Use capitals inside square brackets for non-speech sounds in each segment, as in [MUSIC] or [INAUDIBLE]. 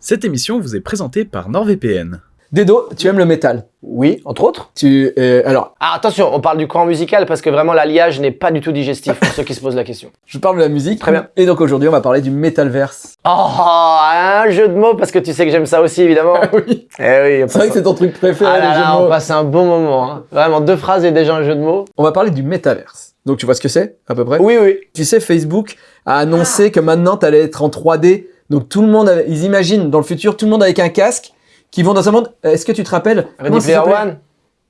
Cette émission vous est présentée par NordVPN. Dedo, tu aimes le métal? Oui, entre autres. Tu euh, alors, Ah, attention, on parle du courant musical parce que vraiment l'alliage n'est pas du tout digestif pour [LAUGHS] ceux qui se posent la question. je parle de la musique. Très bien. Et donc aujourd'hui, on va parler du Metalverse. Oh, un jeu de mots parce que tu sais que j'aime ça aussi évidemment. oui. Eh oui, on C'est vrai que c'est ton truc préféré, ah là les jeux là, de on passe un bon moment. hein. Vraiment, deux phrases et déjà un jeu de mots. On va parler du Metaverse. Donc tu vois ce que c'est, à peu près? Oui, oui. Tu sais, Facebook a annoncé que maintenant, tu allais être en 3D. Donc tout le monde, avait- ils imaginent dans le futur, tout le monde avec un casque, qui vont dans un monde... Est-ce que tu te rappelles Ready Player One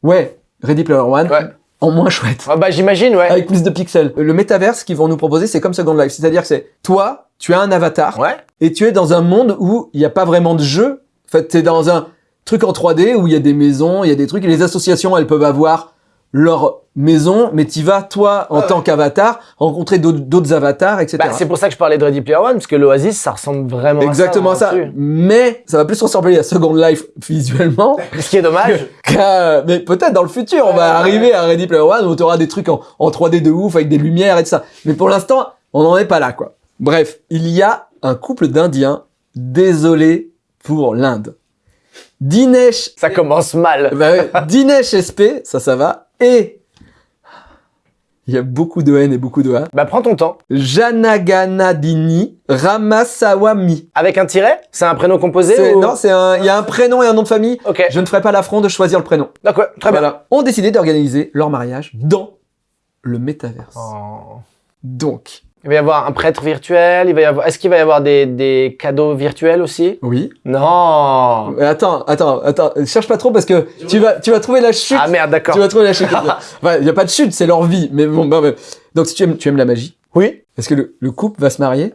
Ouais, Ready Player One. Ouais. En moins chouette. Ah bah j'imagine, ouais. Avec plus de pixels. Le Metaverse qu'ils vont nous proposer, c'est comme Second Life. C'est-à-dire que c'est toi, tu as un avatar, Ouais. et tu es dans un monde où il n'y a pas vraiment de jeu. En fait, tu es dans un truc en 3D où il y a des maisons, il y a des trucs, et les associations, elles peuvent avoir leur maison, mais tu vas, toi, en Ah ouais. tant qu'avatar, rencontrer d'autres avatars, etc. Bah, c'est pour ça que je parlais de Ready Player One parce que l'Oasis ça ressemble vraiment Exactement à ça. ça. là-dessus. Mais ça va plus ressembler à Second Life [LAUGHS] visuellement. Ce qui est dommage. [LAUGHS] qu'à- mais peut-être dans le futur, on va Ouais, arriver à Ready Player One où tu auras des trucs en, en 3D de ouf avec des lumières et tout ça. Mais pour l'instant, on n'en est pas là, quoi. Bref, il y a un couple d'Indiens, désolé pour l'Inde. Dinesh, Ça commence mal. bah [LAUGHS] Dinesh SP, ça, ça va, et il y a beaucoup de N et beaucoup de A. Bah prends ton temps. Janaganadini Ramasawamy. Avec un tiret? C'est un prénom composé ou... Non, c'est un, il y a un prénom et un nom de famille. Ok. Je ne ferai pas l'affront de choisir le prénom. D'accord, très bien. Voilà. Ont décidé d'organiser leur mariage dans le métaverse. Oh. Donc, Il va y avoir un prêtre virtuel, il va y avoir... Est-ce qu'il va y avoir des, des cadeaux virtuels aussi? Oui. Non Mais Attends, attends, attends, cherche pas trop parce que tu vas, tu vas trouver la chute. Ah merde, d'accord. tu vas trouver la chute. [LAUGHS] Enfin, il y a pas de chute, c'est leur vie. Mais bon, bah, bah. donc si tu aimes, tu aimes la magie, Oui est-ce que le, le couple va se marier?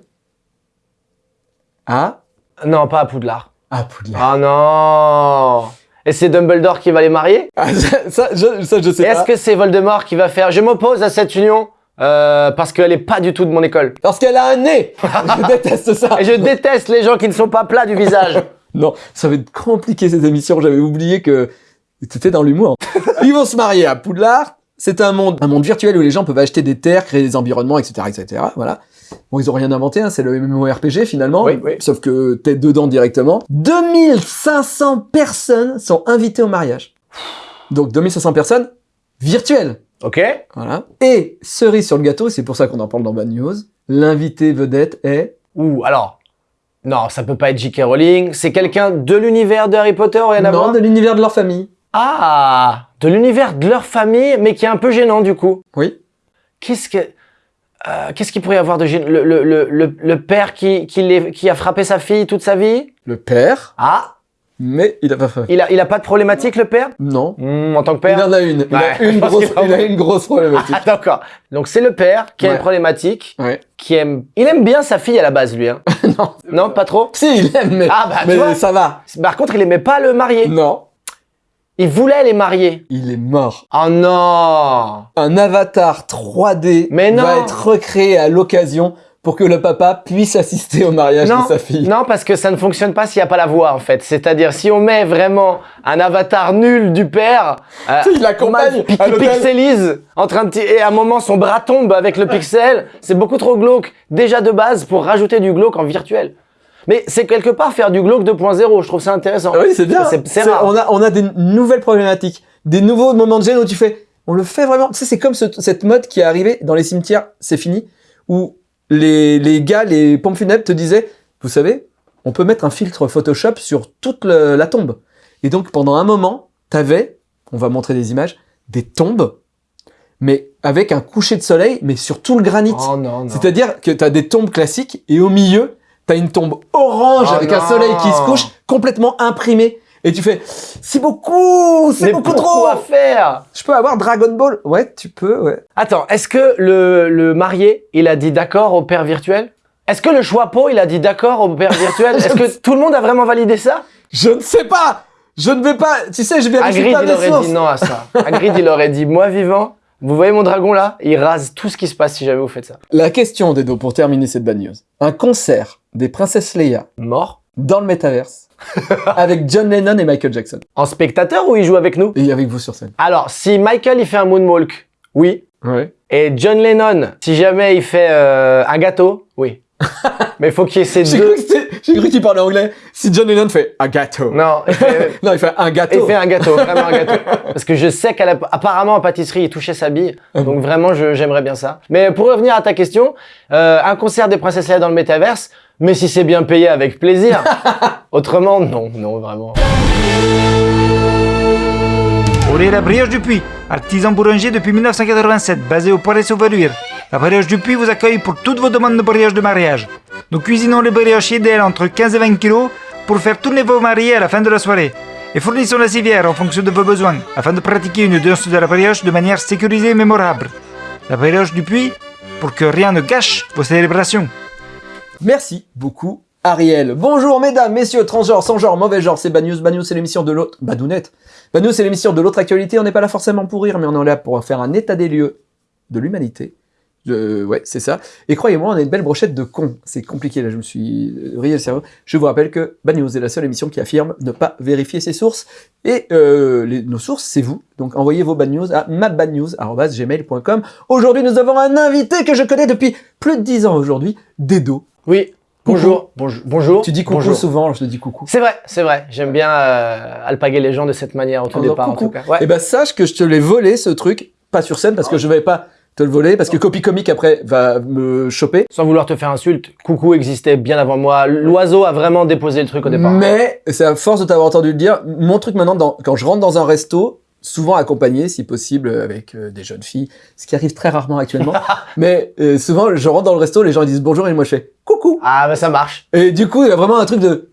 À Non, pas à Poudlard. à Poudlard Ah non Et c'est Dumbledore qui va les marier? Ah, ça, ça, je, ça, je sais Et Est-ce pas. que c'est Voldemort qui va faire « Je m'oppose à cette union? Euh, parce qu'elle est pas du tout de mon école Parce qu'elle a un nez. [LAUGHS] je déteste ça. » Et je déteste les gens qui ne sont pas plats du visage. [LAUGHS] Non, ça va être compliqué cette émission. J'avais oublié que c'était dans l'humour. [LAUGHS] Ils vont se marier à Poudlard. C'est un monde, un monde virtuel où les gens peuvent acheter des terres, créer des environnements, etc., etc. Voilà. Bon, ils ont rien inventé. Hein, c'est le MMORPG finalement. Oui, oui. Sauf que t'es dedans directement. 2500 personnes sont invitées au mariage. Donc 2500 personnes virtuelles. Ok Voilà. Et cerise sur le gâteau, c'est pour ça qu'on en parle dans Bad News. L'invité vedette est Ou alors... Non, ça peut pas être J.K. Rowling. C'est quelqu'un de l'univers de Harry Potter, rien à non de l'univers de leur famille. Ah De l'univers de leur famille, mais qui est un peu gênant du coup. Oui. Qu'est-ce que... euh, Qu'est-ce qu'il pourrait y avoir de gênant? Le, le, le, le, père qui, qui, les- qui a frappé sa fille toute sa vie? Le père, Ah mais il a pas fait. il a, il a pas de problématique le père? Non. Hmm, En tant que Il père en a une. Il Ouais, a une [LAUGHS] grosse, il a une grosse problématique. Ah d'accord. Donc c'est le père qui a une problématique, Ouais. qui aime... Il aime bien sa fille à la base lui. Hein. [LAUGHS] non. Non, pas trop? Si, il aime, mais, Ah bah tu mais vois ça va. Par contre, il aimait pas le marier. Non. Il voulait les marier. Il est mort. Oh non Un avatar 3D Mais non. va être recréé à l'occasion pour que le papa puisse assister au mariage non, de sa fille. non, parce que ça ne fonctionne pas s'il n'y a pas la voix, en fait. C'est-à-dire, si on met vraiment un avatar nul du père, euh, [LAUGHS] l'accompagne qui l'hôtel. pixelise, en train de et à un moment son bras tombe avec le pixel, c'est beaucoup trop glauque, déjà de base, pour rajouter du glauque en virtuel. Mais c'est quelque part faire du glauque 2.0, je trouve ça intéressant. Oui, c'est bien. C'est- rare. On a, on a des nouvelles problématiques, des nouveaux moments de gêne où tu fais, on le fait vraiment. Tu sais, c'est comme ce- cette mode qui est arrivée dans les cimetières, c'est fini, où les, les gars, les pompes funèbres te disaient, vous savez, on peut mettre un filtre Photoshop sur toute le- la tombe. Et donc, pendant un moment, t'avais, on va montrer des images, des tombes, mais avec un coucher de soleil, mais sur tout le granit. Oh. C'est-à-dire que tu as des tombes classiques et au milieu, tu as une tombe orange Oh avec un soleil qui se couche complètement imprimé. Et tu fais, c'est beaucoup, c'est beaucoup trop. faire? Je peux avoir Dragon Ball? Ouais, tu peux, ouais. Attends, est-ce que le, le marié, il a dit d'accord au père virtuel? Est-ce que le choixpeau, il a dit d'accord au père virtuel? [LAUGHS] Est-ce que tout le monde a vraiment validé ça? Je ne sais pas Je ne vais pas, tu sais, je vérifie Hagrid, pas il aurait sources. dit non à ça. [LAUGHS] Hagrid, il aurait dit, moi vivant, vous voyez mon dragon là? Il rase tout ce qui se passe si jamais vous faites ça. La question, Dedo, pour terminer cette bad news. Un concert des princesses Leia Mort dans le métaverse [LAUGHS] avec John Lennon et Michael Jackson. En spectateur ou il joue avec nous? Et avec vous sur scène. Alors, si Michael, il fait un moonwalk, oui. Ouais. Et John Lennon, si jamais il fait euh, un gâteau, oui. [LAUGHS] mais il faut qu'il y ait ces deux. j'ai cru qu'il parlait anglais. Si John Lennon fait un gâteau. Non, il fait, [LAUGHS] Non, il fait un il gâteau. fait un gâteau, vraiment un gâteau. Parce que je sais qu'apparemment en pâtisserie, il touchait sa bille. Ah Donc vraiment, j'aimerais bien ça. Mais pour revenir à ta question, euh, un concert des Princesses Leia dans le métaverse, mais si c'est bien payé, avec plaisir. [LAUGHS] Autrement, non, non, vraiment. La Brioche du Puy, artisan boulanger depuis 1987, basé au Palais Sauvaluire. La Brioche du Puy vous accueille pour toutes vos demandes de brioche de mariage. Nous cuisinons les brioches idéales entre 15 et 20 kg pour faire tourner vos mariés à la fin de la soirée. Et fournissons la civière en fonction de vos besoins, afin de pratiquer une danse de la brioche de manière sécurisée et mémorable. La Brioche du Puy, pour que rien ne gâche vos célébrations. Merci beaucoup, Ariel. Bonjour, mesdames, messieurs, transgenres, sans genre, mauvais genre, c'est Bad News. C'est l'émission de l'autre. Badounette. Bad c'est l'émission de l'autre actualité. On n'est pas là forcément pour rire, mais on est là pour faire un état des lieux de l'humanité. Euh, ouais, c'est ça. Et croyez-moi, on a une belle brochette de cons. C'est compliqué, là, je me suis euh, vrillé le cerveau. Je vous rappelle que Bad News est la seule émission qui affirme ne pas vérifier ses sources. Et euh, les- nos sources, c'est vous. Donc envoyez vos bad news à mabadnews.gmail.com. Aujourd'hui, nous avons un invité que je connais depuis plus de 10 ans aujourd'hui, Dedo. Oui, bonjour, bonjour, bonjour. Tu dis coucou bonjour. souvent, je te dis coucou. C'est vrai, c'est vrai. J'aime bien euh, alpaguer les gens de cette manière au tout départ, en tout cas. Ouais. Et ben sache que je te l'ai volé ce truc, pas sur scène parce que je vais pas te le voler parce que Copy Comic après va me choper. Sans vouloir te faire insulte, coucou existait bien avant moi. L'oiseau a vraiment déposé le truc au départ. Mais c'est à force de t'avoir entendu le dire, mon truc maintenant, dans- quand je rentre dans un resto, souvent accompagné, si possible, avec euh, des jeunes filles, ce qui arrive très rarement actuellement. [LAUGHS] mais euh, souvent, je rentre dans le resto, les gens ils disent bonjour et moi je fais coucou. Ah, bah ça marche. Et du coup, il y a vraiment un truc de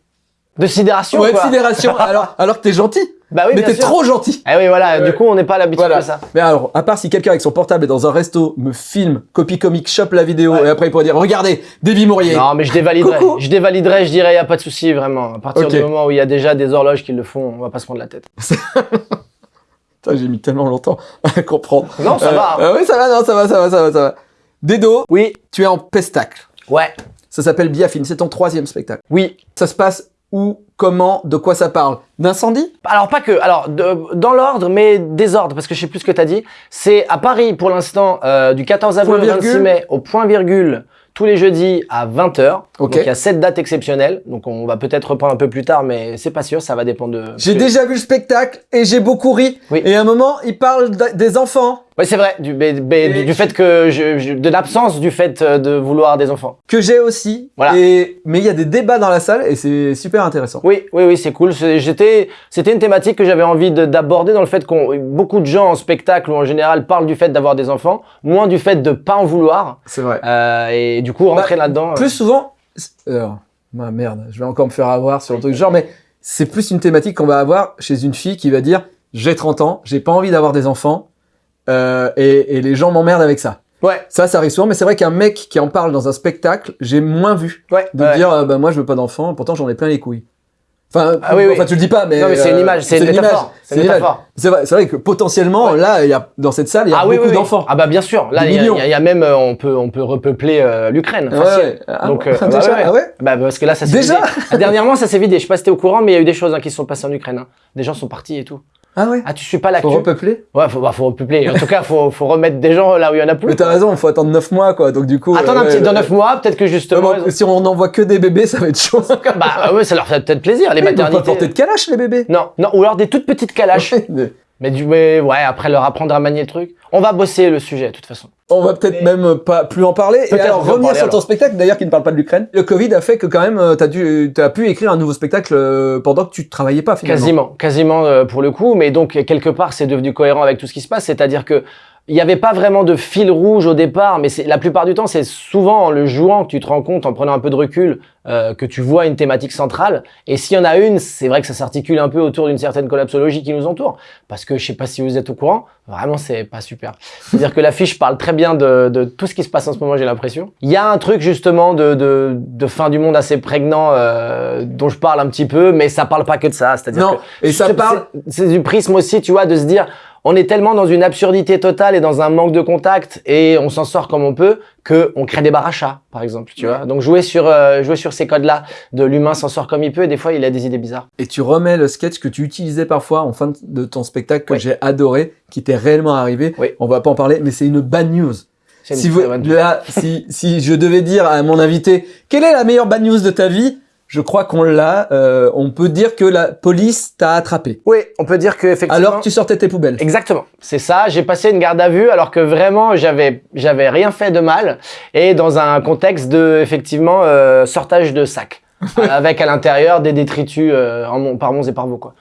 De sidération, ouais, de sidération. [LAUGHS] alors, alors que t'es gentil, Bah oui, mais t'es trop gentil. Eh oui, voilà. Du coup, on n'est pas à l'habitude Voilà. de ça. Mais alors, à part si quelqu'un avec son portable est dans un resto, me filme, copie comique, chope la vidéo, Ouais. et après il pourrait dire, regardez, Davy Mourier. Non, mais je dévaliderai. Coucou. Je dévaliderai, je dirais, y a pas de souci, vraiment. À partir du moment où il y a déjà des horloges qui le font, on va pas se prendre la tête. [LAUGHS] Putain, j'ai mis tellement longtemps [LAUGHS] à comprendre. Non, ça Euh, va. hein. euh, oui, ça va, non, ça va, ça va, ça va, ça va. Dedo, Oui, tu es en pestacle. ouais, Ça s'appelle Biafine, c'est ton troisième spectacle. oui. Ça se passe où, comment, de quoi ça parle D'incendie? Alors pas que, alors de- dans l'ordre, mais désordre, parce que je sais plus ce que t'as dit. C'est à Paris pour l'instant, euh, du 14 avril au 26 virgule. mai, au point virgule, tous les jeudis à 20h. Ok. Donc il y a cette date exceptionnelle. Donc on va peut-être reprendre un peu plus tard, mais c'est pas sûr, ça va dépendre de. J'ai déjà vu le spectacle et j'ai beaucoup ri. Oui. Et à un moment, il parle des enfants Ouais, c'est vrai, du, Et fait que je, je- de l'absence du fait euh, de vouloir des enfants. que j'ai aussi. Voilà. Et... Mais il y a des débats dans la salle et c'est super intéressant. Oui, oui, oui, c'est cool. J'étais, c'était une thématique que j'avais envie de- d'aborder dans le fait qu'on, beaucoup de gens en spectacle ou en général parlent du fait d'avoir des enfants, moins du fait de pas en vouloir. C'est vrai. Euh, et du coup, rentrer là-dedans. euh, Plus souvent, alors, ma merde, je vais encore me faire avoir sur le truc du genre, mais c'est plus une thématique qu'on va avoir chez une fille qui va dire j'ai 30 ans, j'ai pas envie d'avoir des enfants, euh, et, et les gens m'emmerdent avec ça. Ouais, Ça, ça arrive souvent, mais c'est vrai qu'un mec qui en parle dans un spectacle, j'ai moins vu ouais. de ouais. dire euh, bah, moi je veux pas d'enfant, pourtant j'en ai plein les couilles. Enfin, Ah oui, oui. enfin tu le dis pas, mais non, mais c'est une euh, image, c'est une une métaphore. C'est vrai, que potentiellement Ouais. là, y a dans cette salle, il y a Ah beaucoup oui, oui. d'enfants. Ah bah bien sûr. Là, il y, a- y y même, euh, on peut, on peut repeupler euh, l'Ukraine. Ouais. Ah, Donc, euh, [LAUGHS] bah déjà, ouais, ouais. ah Bah, parce que là, ça s'est Déjà vidé. [LAUGHS] Dernièrement, ça s'est vidé. Je sais pas si t'es au courant, mais il y a eu des choses hein, qui se sont passées en Ukraine. hein. Des gens sont partis et tout. Ah ouais. Ah, tu suis pas Faut l'actu repeupler. Ouais, faut, bah, faut repeupler. En tout cas, faut, faut remettre des gens là où il y en a plus. Mais t'as raison, faut attendre 9 mois quoi. Donc du coup. Attends euh, un petit, dans ouais. 9 mois, peut-être que justement. Si on n'envoie que des bébés, ça va être chaud. [LAUGHS] Bah ouais, ça leur fait peut-être plaisir, les Ils peuvent pas maternités. porter de calache les bébés. Non, non, ou alors des toutes petites calaches. [LAUGHS] Mais mais du, mais ouais, après leur apprendre à manier le truc. On va bosser le sujet, de toute façon. On va peut-être même pas plus en parler. Et alors revenir parler, sur ton alors. spectacle, d'ailleurs qui ne parle pas de l'Ukraine. Le Covid a fait que quand même euh, t'as dû, t'as pu écrire un nouveau spectacle euh, pendant que tu travaillais pas finalement. Quasiment, quasiment euh, pour le coup, mais donc quelque part c'est devenu cohérent avec tout ce qui se passe, c'est-à-dire que il n'y avait pas vraiment de fil rouge au départ, mais c'est la plupart du temps c'est souvent en le jouant que tu te rends compte, en prenant un peu de recul, euh, que tu vois une thématique centrale. Et s'il y en a une, c'est vrai que ça s'articule un peu autour d'une certaine collapsologie qui nous entoure, parce que je sais pas si vous êtes au courant, vraiment c'est pas super. C'est-à-dire que l'affiche parle très bien de, de tout ce qui se passe en ce moment, j'ai l'impression. Il y a un truc justement de, de, de fin du monde assez prégnant euh, dont je parle un petit peu, mais ça parle pas que de ça. C'est-à-dire Non, que et ça parle. C'est du prisme aussi, tu vois, de se dire, on est tellement dans une absurdité totale et dans un manque de contact et on s'en sort comme on peut que on crée des barachas, par exemple, tu vois. Donc jouer sur euh, jouer sur ces codes-là de l'humain s'en sort comme il peut et des fois il a des idées bizarres. Et tu remets le sketch que tu utilisais parfois en fin de ton spectacle que Oui. j'ai adoré, qui t'est réellement arrivé. Oui. On va pas en parler, mais c'est une bad news. Si, vous, là, si, si je devais dire à mon invité, quelle est la meilleure bad news de ta vie? Je crois qu'on l'a. euh, on peut dire que la police t'a attrapé. Oui, on peut dire que effectivement. Alors que tu sortais tes poubelles. Exactement, c'est ça. J'ai passé une garde à vue alors que vraiment j'avais j'avais rien fait de mal et dans un contexte de effectivement euh, sortage de sacs [LAUGHS] avec à l'intérieur des détritus euh, en mon- par monts et par vaux quoi.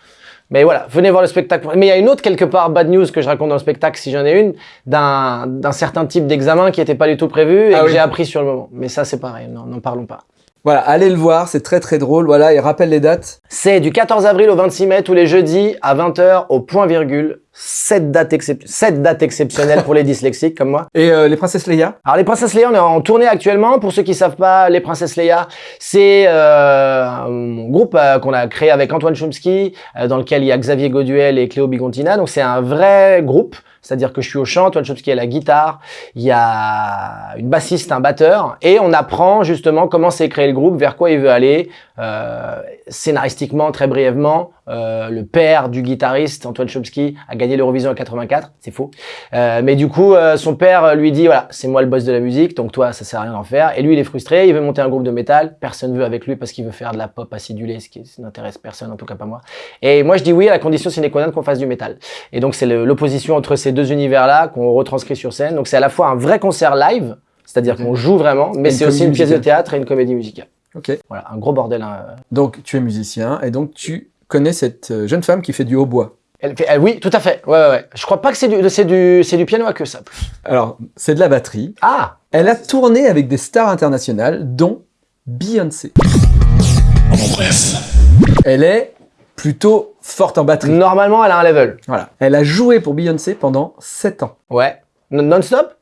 Mais voilà, venez voir le spectacle. Mais il y a une autre quelque part bad news que je raconte dans le spectacle si j'en ai une d'un d'un certain type d'examen qui n'était pas du tout prévu et Ah que oui. j'ai appris sur le moment. Mais ça c'est pareil, non, n'en parlons pas. Voilà, allez le voir, c'est très très drôle. Voilà, et rappelle les dates. C'est du 14 avril au 26 mai, tous les jeudis à 20h au point virgule. 7 dates, excep- sept dates exceptionnelles pour les dyslexiques comme moi. Et euh, les princesses Leia? Alors les Princesses Leia, on est en tournée actuellement. Pour ceux qui savent pas, les Princesses Leia, c'est euh, un groupe euh, qu'on a créé avec Antoine Chomsky, euh, dans lequel il y a Xavier Goduel et Cléo Bigontina. Donc c'est un vrai groupe. C'est-à-dire que je suis au chant, Antoine Chomsky à la guitare, il y a une bassiste, un batteur, et on apprend justement comment s'est créé le groupe, vers quoi il veut aller. Euh, scénaristiquement, très brièvement, euh, le père du guitariste, Antoine Chomsky, a gagné l'Eurovision en 84, c'est faux. Euh, mais du coup, euh, son père lui dit, voilà, c'est moi le boss de la musique, donc toi, ça sert à rien d'en faire. Et lui, il est frustré, il veut monter un groupe de métal, personne veut avec lui parce qu'il veut faire de la pop acidulée, ce qui n'intéresse personne, en tout cas pas moi. Et moi, je dis oui à la condition sine qua non qu'on fasse du métal. Et donc, c'est l'opposition entre ces deux univers-là qu'on retranscrit sur scène. Donc, c'est à la fois un vrai concert live, c'est-à-dire qu'on joue vraiment, mais c'est aussi une pièce de théâtre et une comédie musicale. Ok. Voilà, un gros bordel. hein. Donc tu es musicien et donc tu connais cette euh, jeune femme qui fait du hautbois. Elle fait- elle- oui, tout à fait. Ouais, ouais, ouais. Je crois pas que c'est du, c'est du, c'est du piano à queue, ça. Alors, c'est de la batterie. Ah! Elle a tourné avec des stars internationales, dont Beyoncé. Elle est plutôt forte en batterie. Normalement, elle a un level. Voilà. Elle a joué pour Beyoncé pendant 7 ans. Ouais. Non- Non-stop?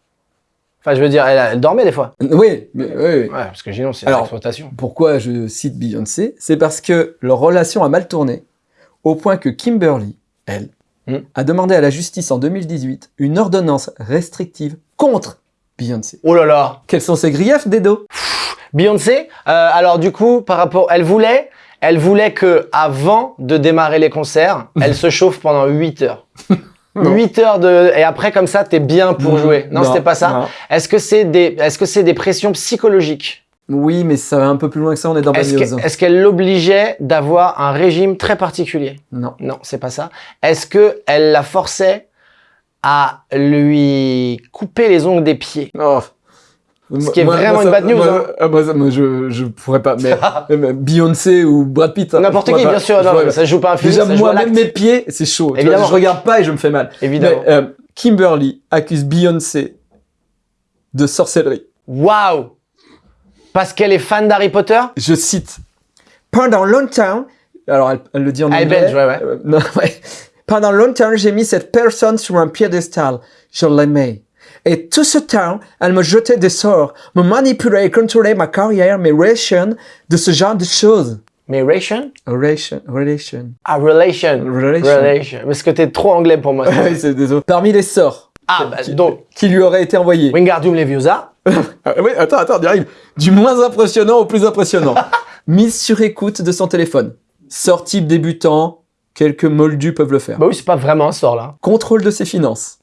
Enfin, je veux dire, elle, elle dormait des fois. Oui, mais, oui, oui. Ouais, parce que sinon, c'est une Alors, exploitation. Pourquoi je cite Beyoncé? C'est parce que leur relation a mal tourné, au point que Kimberly, elle, Hmm. a demandé à la justice en 2018 une ordonnance restrictive contre Beyoncé. Oh là là Quels sont ses griefs, Dedo Beyoncé, euh, alors du coup, par rapport... Elle voulait, elle voulait que avant de démarrer les concerts, [LAUGHS] elle se chauffe pendant 8 heures. Non. 8 heures de... Et après, comme ça, t'es bien pour jouer. Non, c'était pas ça. Est-ce que c'est des, est-ce que c'est des pressions psychologiques? Oui, mais ça va un peu plus loin que ça, on est dans est-ce qu'elle l'obligeait d'avoir un régime très particulier? Non. Non, c'est pas ça. Est-ce que elle la forçait à lui couper les ongles des pieds? Oh. Ce qui est vraiment une bad news, Moi, hein. ah, moi, ça, moi, je, je pourrais pas. [LAUGHS] Mais, mais Beyoncé ou Brad Pitt. hein, N'importe qui, pas. bien sûr. Non, mais ça joue pas un film, Déjà, ça se joue moi, même mes pieds, c'est chaud. Tu vois, Évidemment. je regarde pas et je me fais mal. Évidemment. Mais, euh, Kimberly accuse Beyoncé de sorcellerie. Waouh Parce qu'elle est fan d'Harry Potter? Je cite. Pendant longtemps, alors elle, elle le dit en Elle est anglais. belge, ouais, ouais. Euh, non, [LAUGHS] ouais. Pendant longtemps, j'ai mis cette personne sur un piédestal. Je l'aimais. Et tout ce temps, elle me jetait des sorts, me manipulait et contrôlait ma carrière, mes relations, de ce genre de choses. Mais Ration Relation, relation. Ah, relation. Relation. Relation. Parce que t'es trop anglais pour moi. [LAUGHS] Oui, c'est désolé. Parmi les sorts ah, bah, donc, qui lui auraient été envoyés. Wingardium Leviosa. [LAUGHS] Oui, attends, attends, on arrive. Du moins impressionnant au plus impressionnant. [LAUGHS] Mise sur écoute de son téléphone. Sort type débutant, quelques moldus peuvent le faire. Bah oui, c'est pas vraiment un sort, là. Contrôle de ses finances.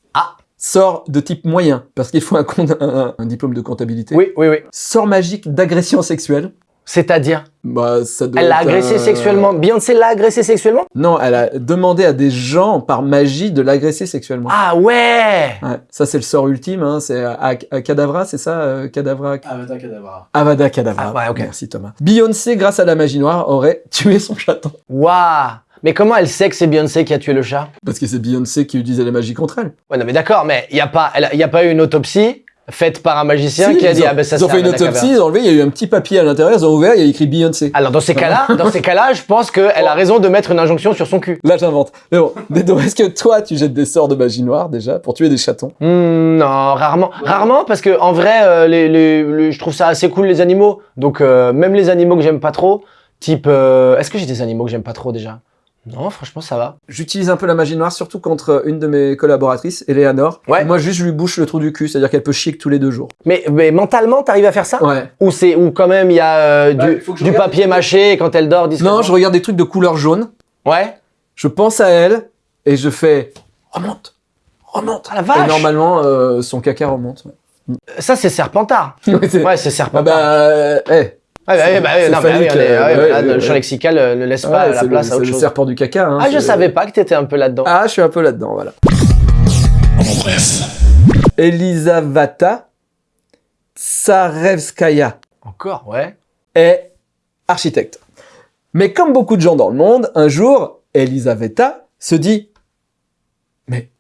Sort de type moyen, parce qu'il faut un, compte- un- un diplôme de comptabilité. Oui, oui, oui. Sort magique d'agression sexuelle. C'est-à-dire Bah, ça doit Elle l'a agressé un- sexuellement. Beyoncé l'a agressé sexuellement? Non, elle a demandé à des gens, par magie, de l'agresser sexuellement. Ah ouais Ouais, ça, c'est le sort ultime, hein, c'est à, à Cadavra, c'est ça euh, Cadavra Avada Kedavra. Avada Kedavra. Ah, ouais, ok. Merci Thomas. Beyoncé, grâce à la magie noire, aurait tué son chaton. Waouh Mais comment elle sait que c'est Beyoncé qui a tué le chat? Parce que c'est Beyoncé qui utilisait la magie contre elle. Ouais, non, mais d'accord, mais il n'y a, pas- elle y a pas eu une autopsie faite par un magicien Si, qui a dit ont, Ah ben ça ils ont fait une autopsie, ils ont enlevé, il y a eu un petit papier à l'intérieur, ils ont ouvert, il y a écrit Beyoncé. Alors dans ces cas-là, dans ces cas-là, je pense qu'elle a raison de mettre une injonction sur son cul. Là, j'invente. Mais bon, Dedo, est-ce que toi, tu jettes des sorts de magie noire déjà pour tuer des chatons? Hmm, non, rarement. Rarement parce que en vrai, euh, les, les- les- je trouve ça assez cool les animaux. Donc euh, même les animaux que j'aime pas trop, type, euh, est-ce que j'ai des animaux que j'aime pas trop déjà? Non, franchement ça va. J'utilise un peu la magie noire, surtout contre une de mes collaboratrices, Eleanor. Ouais. Moi, juste, je lui bouche le trou du cul, c'est-à-dire qu'elle peut chier que tous les deux jours. Mais, mais mentalement, t'arrives à faire ça? Ouais. Ou c'est ou quand même il y a euh, Bah, du, papier mâché et quand elle dort discrètement? Non, je regarde des trucs de couleur jaune, Ouais. je pense à elle, et je fais remonte, remonte. Ah la Et vache. normalement, euh, son caca remonte. ouais. Ça, c'est Serpentard. [LAUGHS] Ouais, c'est- c'est Ah Serpentard. bah, euh, eh. Ouais, bah, ouais, ouais, c'est non, mais phallique, oui, on est- ouais, ouais, voilà, ouais, le champ lexical euh, ne laisse pas la le- place à c'est autre le chose. serpent du caca. hein, Ah, je savais pas que t'étais un peu là-dedans. Ah, je suis un peu là-dedans, voilà. Elisaveta Tsarevskaya Encore, ouais. est architecte. Mais comme beaucoup de gens dans le monde, un jour, Elisaveta se dit Mais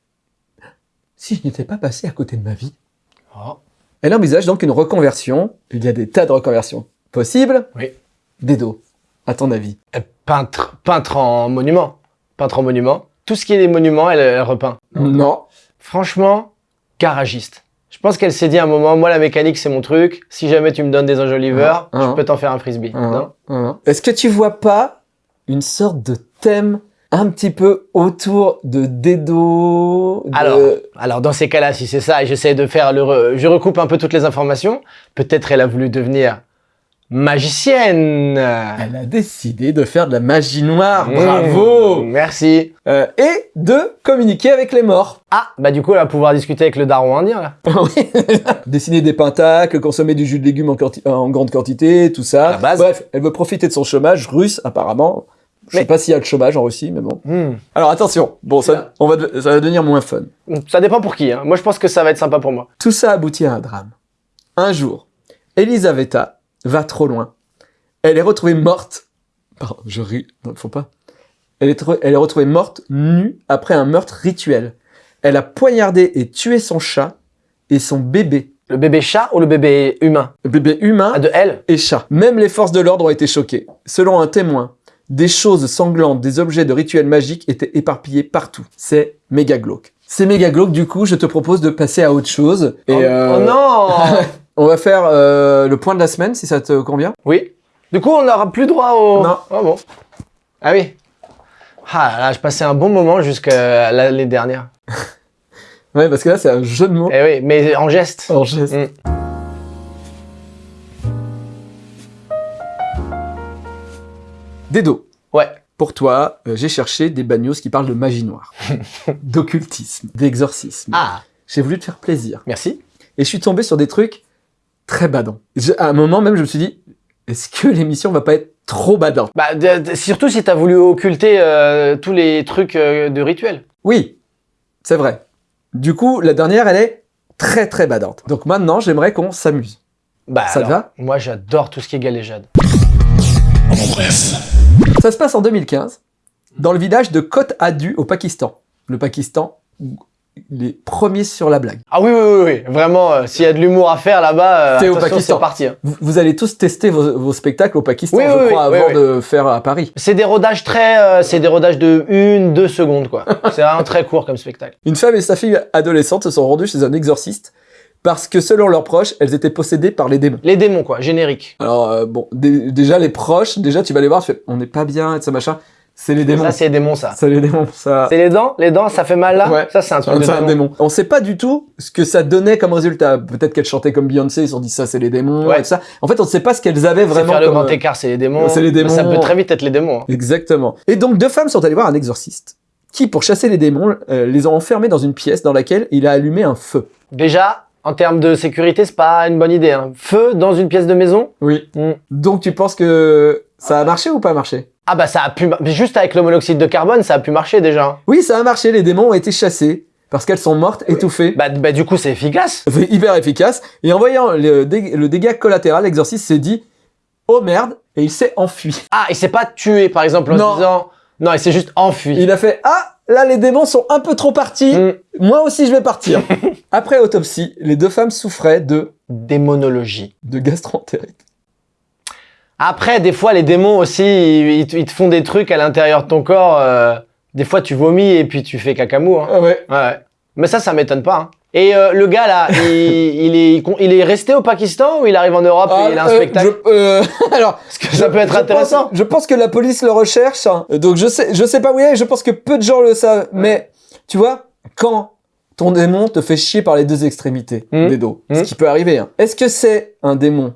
si je n'étais pas passé à côté de ma vie Oh. Elle envisage donc une reconversion. Il y a des tas de reconversions possibles. Oui. Dedo, à ton avis? Euh, Peintre, peintre en monument. Peintre en monument. Tout ce qui est des monuments, elle, elle repeint. Non. Franchement, garagiste. Je pense qu'elle s'est dit à un moment, moi la mécanique c'est mon truc. Si jamais tu me donnes des enjoliveurs, Ah, ah. je peux t'en faire un frisbee. Hein, Non. Est-ce que tu vois pas une sorte de thème un petit peu autour de Dedo de- Alors, alors dans ces cas-là, si c'est ça, et j'essaie de faire le, re- je recoupe un peu toutes les informations. Peut-être elle a voulu devenir magicienne. Elle a décidé de faire de la magie noire. Mmh, Bravo Merci. Euh, Et de communiquer avec les morts. Ah, bah du coup, elle va pouvoir discuter avec le daron indien là. [LAUGHS] Oui. Dessiner des pentacles, consommer du jus de légumes en, en grande quantité, tout ça. La base. Bref, elle veut profiter de son chômage russe, apparemment. Je sais Mais- pas s'il y a le chômage en Russie, mais bon. Hmm. Alors attention, bon, ça, on va, de- ça va devenir moins fun. Ça dépend pour qui. Hein. Moi, je pense que ça va être sympa pour moi. Tout ça aboutit à un drame. Un jour, Elisaveta va trop loin. Elle est retrouvée morte. Pardon, je ris. Non, faut pas. Elle est, elle est retrouvée morte nue après un meurtre rituel. Elle a poignardé et tué son chat et son bébé. Le bébé chat ou le bébé humain? Le bébé humain Ah, de elle et chat. Même les forces de l'ordre ont été choquées. Selon un témoin, des choses sanglantes, des objets de rituels magiques étaient éparpillés partout. C'est méga glauque. C'est méga glauque, du coup, je te propose de passer à autre chose. Et oh, euh, oh non [LAUGHS] On va faire euh, le point de la semaine, si ça te convient. Oui. Du coup, on n'aura plus droit au... Non. Ah bon Ah oui. Ah là, là, je passais un bon moment jusqu'à l'année dernière. [LAUGHS] Ouais, parce que là, c'est un jeu de mots. Eh oui, mais en geste. En geste. Mm. Dedo, Ouais. pour toi, euh, j'ai cherché des bagnos qui parlent de magie noire, [LAUGHS] d'occultisme, d'exorcisme. Ah, J'ai voulu te faire plaisir. merci. Et je suis tombé sur des trucs très badants. Je- à un moment même, je me suis dit, est-ce que l'émission va pas être trop badante? Bah, de- de- surtout si t'as voulu occulter euh, tous les trucs euh, de rituel. Oui, c'est vrai. Du coup, la dernière, elle est très très badante. Donc maintenant, j'aimerais qu'on s'amuse. Bah, Ça te va? Moi, j'adore tout ce qui est galéjade. Ça se passe en 2015, dans le village de Côte Adu au Pakistan. Le Pakistan, les premiers sur la blague. Ah oui, oui, oui, oui. Vraiment, euh, s'il y a de l'humour à faire là-bas, euh, C'est au Pakistan. parti. hein. Vous, vous allez tous tester vos, vos spectacles au Pakistan, Oui, je oui, crois, avant de faire à Paris. C'est des rodages très... euh, c'est des rodages de une, deux secondes, quoi. [LAUGHS] c'est vraiment très court comme spectacle. Une femme et sa fille adolescente se sont rendues chez un exorciste parce que selon leurs proches, elles étaient possédées par les démons. Les démons, quoi, générique. Alors euh, bon, dé- déjà les proches, déjà tu vas les voir, tu fais, on n'est pas bien, et ça machin. C'est les démons. Ça, c'est les démons, ça. C'est les démons, ça. C'est les dents Les dents, ça fait mal là Ouais. Ça, c'est un truc de un démon. On sait pas du tout ce que ça donnait comme résultat. Peut-être qu'elles chantaient comme Beyoncé, ils se sont dit ça c'est les démons Ouais. et ça. En fait, on ne sait pas ce qu'elles avaient vraiment. faire le comme, grand écart, c'est les démons. c'est les démons. Ça peut très vite être les démons. hein. Exactement. Et donc deux femmes sont allées voir un exorciste qui, pour chasser les démons, euh, les ont enfermées dans une pièce dans laquelle il a allumé un feu. Déjà, en termes de sécurité, c'est pas une bonne idée. hein. Feu dans une pièce de maison? Oui. Hmm. Donc tu penses que ça a marché ou pas marché? Ah bah ça a pu... Juste avec le monoxyde de carbone, ça a pu marcher déjà. Oui, ça a marché. Les démons ont été chassés parce qu'elles sont mortes, étouffées. Bah, bah du coup, c'est efficace. C'est hyper efficace. Et en voyant le, le dégât collatéral, l'exorciste s'est dit oh merde et il s'est enfui. Ah, il s'est pas tué, par exemple, en Non. se disant... Non, il s'est juste enfui. Il a fait ah là les démons sont un peu trop partis. Hmm. Moi aussi je vais partir. [LAUGHS] Après autopsie, les deux femmes souffraient de Démonologie. de gastroentérite. Après, des fois, les démons aussi, ils, ils te- font des trucs à l'intérieur de ton corps. euh, des fois, tu vomis et puis tu fais cacamou. Hein. Ah ouais. Ouais. Mais ça, ça m'étonne pas. hein. Et euh, le gars là, il, [LAUGHS] il est, il est resté au Pakistan ou il arrive en Europe et il a un Ah, euh, spectacle je- euh, [LAUGHS] alors Parce que ça peut être je intéressant. pense- je pense que la police le recherche. hein. Donc je sais, je sais pas où il est. Je pense que peu de gens le savent. Mais tu vois, quand ton démon te fait chier par les deux extrémités Hmm. des dos, Hmm. ce qui peut arriver. hein. Est-ce que c'est un démon?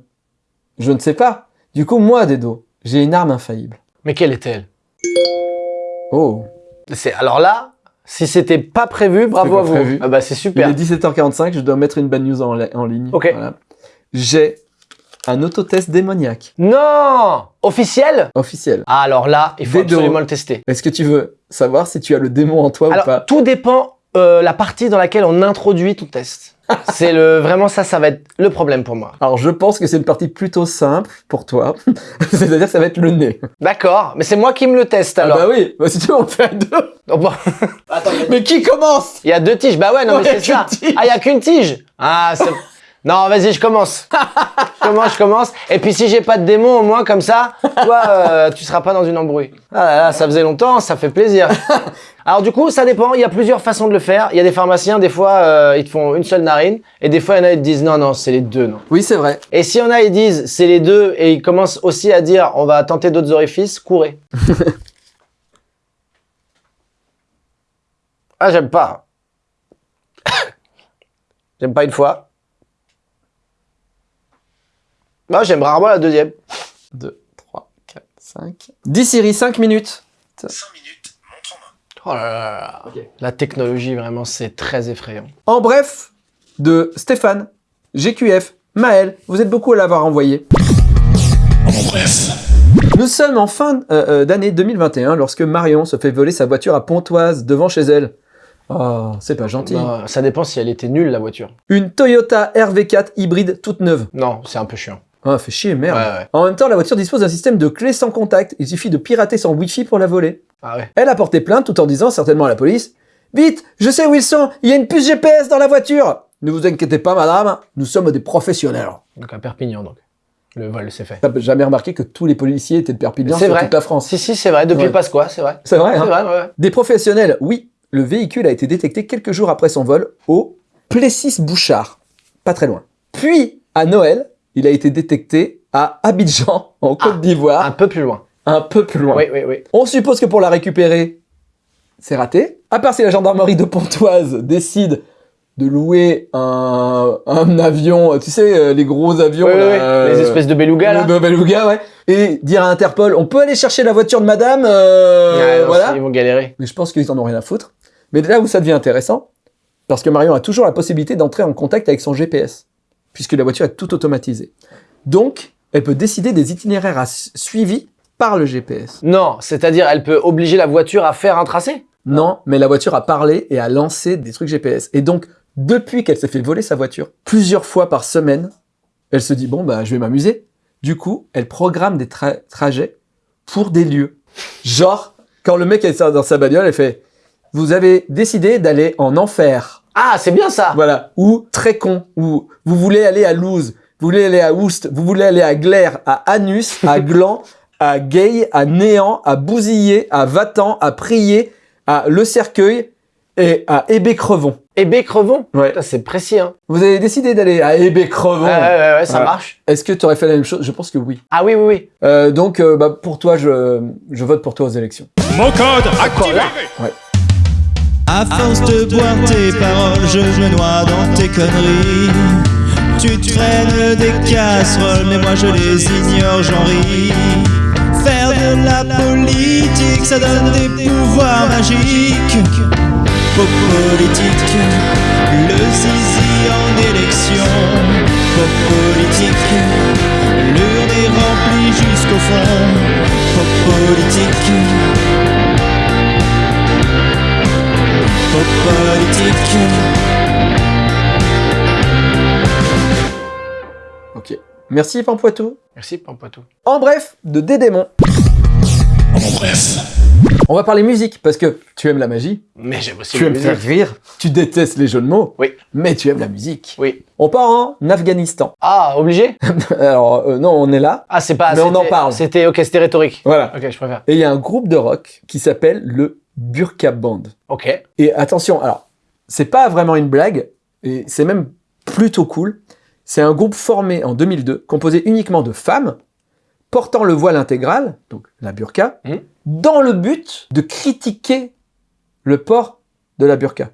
Je ne sais pas. Du coup, moi, Dedo, j'ai une arme infaillible. Mais quelle est-elle? Oh. C'est alors là, Si c'était pas prévu, bravo à vous. prévu. Ah bah c'est Il super. est 17h45, je dois mettre une bad news en, ligne. Ok. Voilà. J'ai un autotest démoniaque Non Officiel? Officiel. Ah, alors là, il faut Vedo. absolument le tester. Est-ce que tu veux savoir si tu as le démon en toi ou pas? tout dépend euh, la partie dans laquelle on introduit ton test. C'est le vraiment ça, ça va être le problème pour moi. Alors je pense que c'est une partie plutôt simple pour toi. [LAUGHS] C'est-à-dire que ça va être le nez. D'accord, mais c'est moi qui me le teste alors. Ah bah oui, bah, si tu veux on fait à deux. Oh, bon. Mais qui commence? Il y a deux tiges. Bah ouais, non, mais c'est ça. qu'une tige. Ah, il y a qu'une tige. Ah, c'est... Non, vas-y, je commence. [LAUGHS] je commence, je commence. Et puis si j'ai pas de démon, au moins comme ça, toi, euh, tu seras pas dans une embrouille. Ah là là, ça faisait longtemps, ça fait plaisir. [LAUGHS] Alors du coup, ça dépend. Il y a plusieurs façons de le faire. Il y a des pharmaciens, des fois, euh, ils te font une seule narine, et des fois, il y en a, ils te disent non, non, c'est les deux, non. Oui, c'est vrai. Et s'il y en a, ils disent c'est les deux, et ils commencent aussi à dire on va tenter d'autres orifices, courez. [LAUGHS] ah, j'aime pas. [COUGHS] j'aime pas une fois. Moi, j'aime rarement la deuxième. 2, 3, 4, 5. 10 Siri, 5 minutes. Oh là là là là. La technologie, vraiment, c'est très effrayant. En bref, de Stéphane, GQF, Maël, vous êtes beaucoup à l'avoir envoyé. Nous sommes en fin euh, euh, d'année 2021 lorsque Marion se fait voler sa voiture à Pontoise devant chez elle. Oh, c'est pas gentil. Ça dépend si elle était nulle, la voiture. Une Toyota RV4 hybride toute neuve. Non, c'est un peu chiant. Ah, fait chier, merde. Ouais, ouais. En même temps, la voiture dispose d'un système de clés sans contact. Il suffit de pirater son Wi-Fi pour la voler. Ah ouais. Elle a porté plainte tout en disant certainement à la police Vite, je sais où ils sont, il y a une puce GPS dans la voiture Ne vous inquiétez pas, madame, nous sommes des professionnels. Donc à Perpignan, donc. Le vol, c'est fait. T'as jamais remarqué que tous les policiers étaient de Perpignan C'est sur vrai. toute la France? Si, si, c'est vrai. Depuis Ouais. le Pasqua, c'est vrai. C'est vrai, hein vrai, ouais. Des professionnels, oui. Le véhicule a été détecté quelques jours après son vol au Plessis-Bouchard, pas très loin. Puis, à Noël, il a été détecté à Abidjan, [LAUGHS] en Côte Un d'Ivoire, peu plus loin. un peu plus loin. Oui, oui, oui. On suppose que pour la récupérer, c'est raté. À part si la gendarmerie de Pontoise décide de louer un, un avion, tu sais, euh, les gros avions, Oui, oui, là, oui. euh, Les espèces de belugas, là. beluga, ouais, et dire à Interpol, on peut aller chercher la voiture de madame, euh, non, voilà. Ils vont galérer. Mais je pense qu'ils en ont rien à foutre. Mais là où ça devient intéressant, parce que Marion a toujours la possibilité d'entrer en contact avec son GPS, puisque la voiture est tout automatisée. Donc, elle peut décider des itinéraires à su- suivis par le GPS. Non, c'est-à-dire, elle peut obliger la voiture à faire un tracé? Non, mais la voiture a parlé et a lancé des trucs GPS. Et donc, depuis qu'elle s'est fait voler sa voiture, plusieurs fois par semaine, elle se dit, bon, bah, je vais m'amuser. Du coup, elle programme des tra- trajets pour des lieux. Genre, quand le mec est dans sa bagnole, elle fait, vous avez décidé d'aller en enfer. Ah, c'est bien ça Voilà. Ou très con. Ou vous voulez aller à Louz. Vous voulez aller à Oust. Vous voulez aller à Glaire, à Anus, à [LAUGHS] Gland, à Gay, à Néant, à Bousillé, à Vatan, à Prier, à Le Cercueil et à Hébé-Crevon. Et Crevon? Ouais. C'est précis, hein Vous avez décidé d'aller à Hébé-Crevon. Ouais, ouais, ouais, ouais, ça Ouais. marche. Est-ce que tu aurais fait la même chose? Je pense que oui. Ah oui, oui, oui. Euh, donc, euh, bah, pour toi, je, je vote pour toi aux élections. Mon code activé À force de boire tes paroles, je me noie dans tes conneries. Tu traînes des casseroles, mais moi je les ignore, j'en ris. Faire de la politique, ça donne des pouvoirs magiques. Pop politique, le zizi en élection. Pop politique, l'urne est remplie jusqu'au fond. Pop politique. Politique. Ok. Merci, Pampoitou. Merci, Pampoitou. En bref, de Dédémon. On va parler musique, parce que tu aimes la magie, Mais j'aime aussi tu la aimes faire musique. rire, tu détestes les jeux de mots, Oui. mais tu aimes la musique. Oui. On part en Afghanistan. Ah, obligé? [LAUGHS] Alors, euh, non, on est là. Ah, c'est pas... Mais on c'était- en parle. C'était... Ok, c'était rhétorique. Voilà. Ok, je préfère. Et il y a un groupe de rock qui s'appelle le Burqa Band. Ok. Et attention, alors, c'est pas vraiment une blague, et c'est même plutôt cool. C'est un groupe formé en 2002, composé uniquement de femmes, portant le voile intégral, donc la burqa, Mhm. dans le but de critiquer le port de la burqa.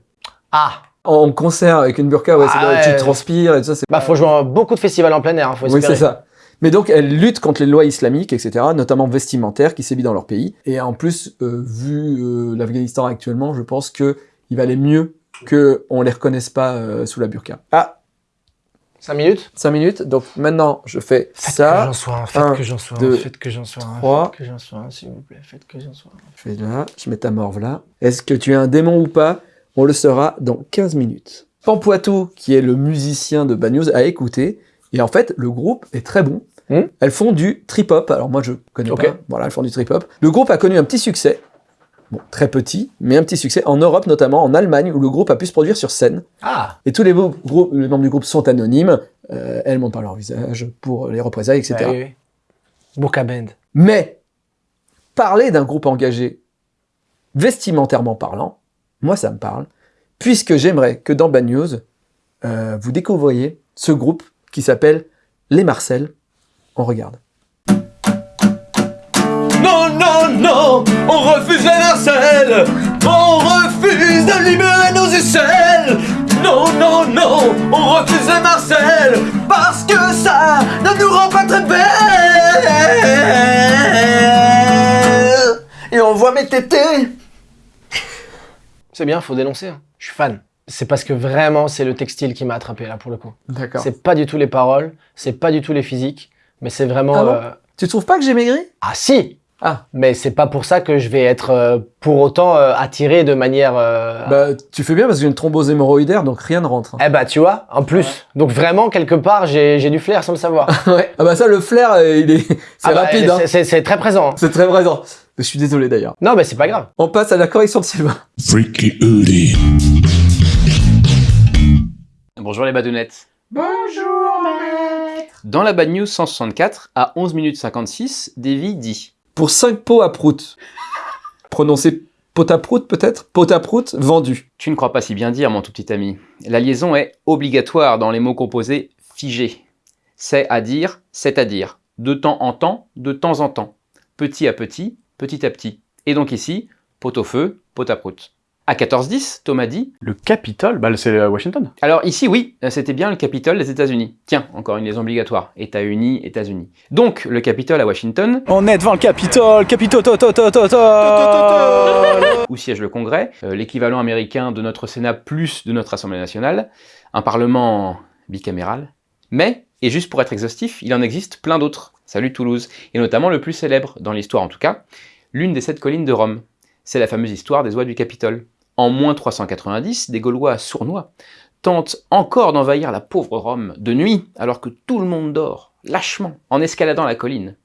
Ah En concert avec une burqa, ouais, c'est Ah vrai, ouais. tu transpires et tout ça, Bah, faut jouer à beaucoup de festivals en plein air, hein, faut Oui, espérer. c'est ça. Mais donc, elle lutte contre les lois islamiques, etc., notamment vestimentaires, qui sévissent dans leur pays. Et en plus, euh, vu euh, l'Afghanistan actuellement, je pense que il valait mieux qu'on les reconnaisse pas euh, sous la burqa. Ah, 5 minutes? 5 minutes. Donc maintenant, je fais Faites que ça. j'en sois un, faites un, que j'en sois deux, un, faites que j'en sois un, trois. faites que j'en sois un, s'il vous plaît, faites que j'en sois un. Je fais là, je mets ta morve là. Est-ce que tu es un démon ou pas? On le saura dans 15 minutes. Pampoitou, qui est le musicien de Bad News, a écouté. Et en fait, le groupe est très bon. Hmm. Elles font du trip-hop. Alors moi, je connais Ok. pas. Voilà, elles font du trip-hop. Le groupe a connu un petit succès. Bon, très petit, mais un petit succès en Europe, notamment en Allemagne, où le groupe a pu se produire sur scène. Ah Et tous les, beaux groupes- les membres du groupe sont anonymes. Euh, elles montrent pas leur visage pour les représailles, etc. bah oui, oui. Burka Band. Mais parler d'un groupe engagé vestimentairement parlant, moi ça me parle, puisque j'aimerais que dans Bad News, euh, vous découvriez ce groupe qui s'appelle Les Marcel. On regarde. Non, non, non, on refuse les Marcel On refuse de libérer nos aisselles Non, non, non, on refuse les Marcel Parce que ça ne nous rend pas très belles Et on voit mes tétés C'est bien, faut dénoncer. hein. Je suis fan. C'est parce que vraiment, c'est le textile qui m'a attrapé là pour le coup. D'accord. C'est pas du tout les paroles, c'est pas du tout les physiques, mais c'est vraiment. Ah bon euh, Tu trouves pas que j'ai maigri? Ah si Ah. Mais c'est pas pour ça que je vais être euh, pour autant euh, attiré de manière. euh, Bah tu fais bien parce que j'ai une thrombose hémorroïdaire, donc rien ne rentre. Eh bah tu vois, en plus. Donc vraiment, quelque part, j'ai j'ai du flair sans le savoir. [LAUGHS] ouais. Ah bah ça, le flair, euh, il est... c'est Ah bah, rapide. hein. c'est- C'est c'est très présent. hein. C'est très présent. Je suis désolé d'ailleurs. Non, mais c'est pas grave. On passe à la correction de Sylvain. Freaky. Bonjour les badounettes. Bonjour maître. Dans la Bad News 164, à 11 minutes 56, Davy dit Pour 5 pots à prout. [LAUGHS] Prononcé pot à prout peut-être? Pot à prout vendu. Tu ne crois pas si bien dire, mon tout petit ami. La liaison est obligatoire dans les mots composés figés. C'est à dire, c'est à dire. De temps en temps, de temps en temps. Petit à petit, petit à petit. Et donc ici, pot au feu, pot à prout. À 14-10, Thomas dit Le Capitole, bah c'est à Washington. Alors ici, oui, c'était bien le Capitole des États-Unis. Tiens, encore une liaison obligatoire. États-Unis, États-Unis. Donc, le Capitole à Washington, On est devant le Capitole, Capitole, to, to, to, to, to. où siège le Congrès, euh, l'équivalent américain de notre Sénat plus de notre Assemblée nationale, un Parlement bicaméral. Mais, et juste pour être exhaustif, il en existe plein d'autres. Salut Toulouse. Et notamment le plus célèbre, dans l'histoire en tout cas, l'une des sept collines de Rome. C'est la fameuse histoire des oies du Capitole. En moins 390, des Gaulois sournois tentent encore d'envahir la pauvre Rome de nuit, alors que tout le monde dort, lâchement, en escaladant la colline.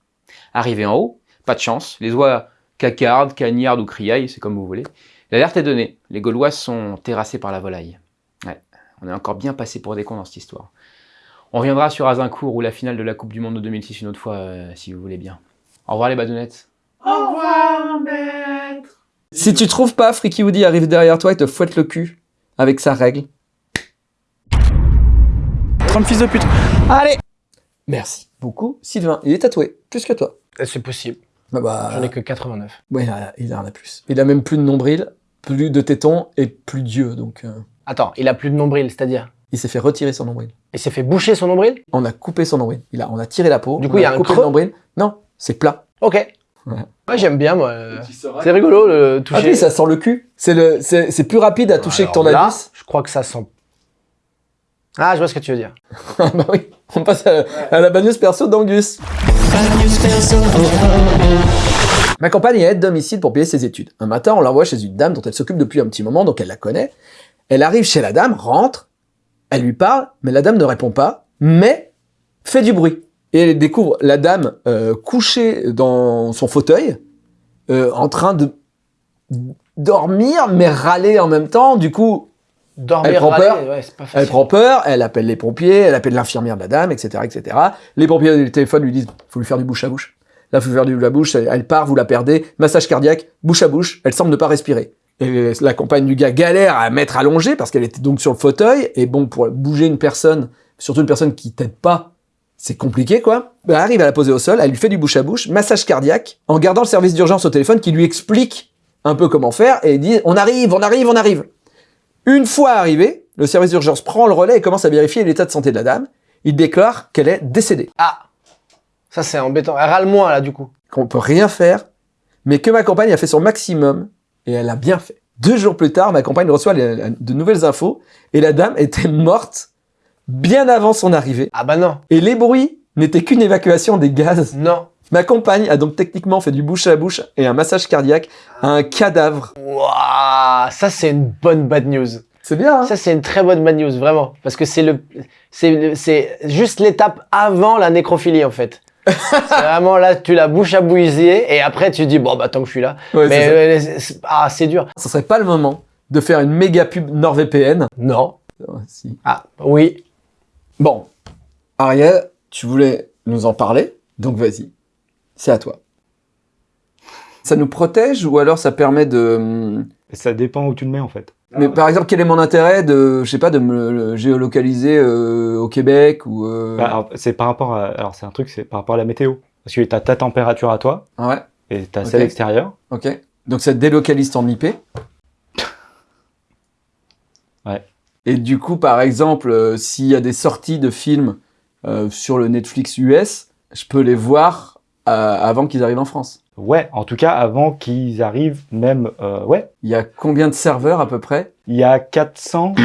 Arrivé en haut, pas de chance, les oies cacardent, cagnardent ou criaillent, c'est comme vous voulez. L'alerte est donnée, les Gaulois sont terrassés par la volaille. Ouais, on est encore bien passé pour des cons dans cette histoire. On reviendra sur Azincourt ou la finale de la Coupe du Monde de 2006 une autre fois, euh, si vous voulez bien. Au revoir les badounettes. Si tu trouves pas, Freaky Woody arrive derrière toi et te fouette le cul avec sa règle. Trump fils de pute. Allez Merci beaucoup. Sylvain, il est tatoué, plus que toi. Eh, C'est possible. Bah, bah, J'en ai que 89. ouais, il, a, en a plus. Il a même plus de nombril, plus de tétons et plus d'yeux, donc euh, Attends, il a plus de nombril, c'est-à-dire? Il s'est fait retirer son nombril. Il s'est fait boucher son nombril? On a coupé son nombril. Il a, on a tiré la peau. Du on coup, il y a un coupé creux? le nombril. Non, c'est plat. Ok. Ouais. Ouais, j'aime bien, moi. C'est rigolo, le Ah toucher. oui, ça sent le cul. C'est le, c'est, c'est plus rapide à toucher que ton là, anus. je crois que ça sent... Ah, je vois ce que tu veux dire. Ah [LAUGHS] bah oui, on passe à, à la bagnose perso d'Angus. Ma compagne est aide domicile pour payer ses études. Un matin, on l'envoie chez une dame dont elle s'occupe depuis un petit moment, donc elle la connaît. Elle arrive chez la dame, rentre, elle lui parle, mais la dame ne répond pas, mais fait du bruit. Et elle découvre la dame euh, couchée dans son fauteuil, euh, en train de dormir, mais râler en même temps. Du coup, Dormir, Elle prend râler, peur. ouais, pas elle prend peur, elle appelle les pompiers, elle appelle l'infirmière de la dame, etc., etc. Les pompiers au téléphone lui disent faut lui faire du bouche à bouche. Là, faut lui faire du bouche à bouche. Elle, elle part, vous la perdez. Massage cardiaque, bouche à bouche. Elle semble ne pas respirer. Et la compagne du gars galère à mettre allongée parce qu'elle était donc sur le fauteuil. Et bon, pour bouger une personne, surtout une personne qui t'aide pas, c'est compliqué, quoi. Elle arrive à la poser au sol, elle lui fait du bouche à bouche, massage cardiaque, en gardant le service d'urgence au téléphone qui lui explique un peu comment faire et dit on arrive, on arrive, on arrive. Une fois arrivé, le service d'urgence prend le relais et commence à vérifier l'état de santé de la dame. Il déclare qu'elle est décédée. Ah Ça, c'est embêtant. Elle râle moins, là, du coup. qu'on peut rien faire, mais que ma compagne a fait son maximum, et elle a bien fait. Deux jours plus tard, ma compagne reçoit de nouvelles infos, et la dame était morte bien avant son arrivée. Ah bah non. Et les bruits n'étaient qu'une évacuation des gaz. Non. Ma compagne a donc techniquement fait du bouche à bouche et un massage cardiaque à un cadavre. Waouh, ça, c'est une bonne bad news. C'est bien, hein? Ça, c'est une très bonne bad news, vraiment. Parce que c'est le, c'est c'est juste l'étape avant la nécrophilie, en fait. [LAUGHS] c'est vraiment là, tu la bouche à bouiller, et après, tu dis, bon, bah, tant que je suis là. Ouais, Mais, ça. euh, ah, c'est dur. Ce serait pas le moment de faire une méga pub NordVPN? Non. Ah, si. Ah, oui. Bon, Ariel, tu voulais nous en parler, donc vas-y, c'est à toi. Ça nous protège ou alors ça permet de... Ça dépend où tu le mets en fait. Mais par exemple, quel est mon intérêt de, je sais pas, de me géolocaliser euh, au Québec ou... euh, Bah, alors, c'est par rapport à, alors c'est un truc, c'est par rapport à la météo. Parce que t'as ta température à toi Ouais, et t'as Ok. celle extérieure. ok. Donc ça délocalise ton IP. Ouais. Et du coup, par exemple, euh, s'il y a des sorties de films euh, sur le Netflix US, je peux les voir euh, avant qu'ils arrivent en France. Ouais, en tout cas avant qu'ils arrivent même, euh, ouais, Il y a combien de serveurs à peu près? Il y a 400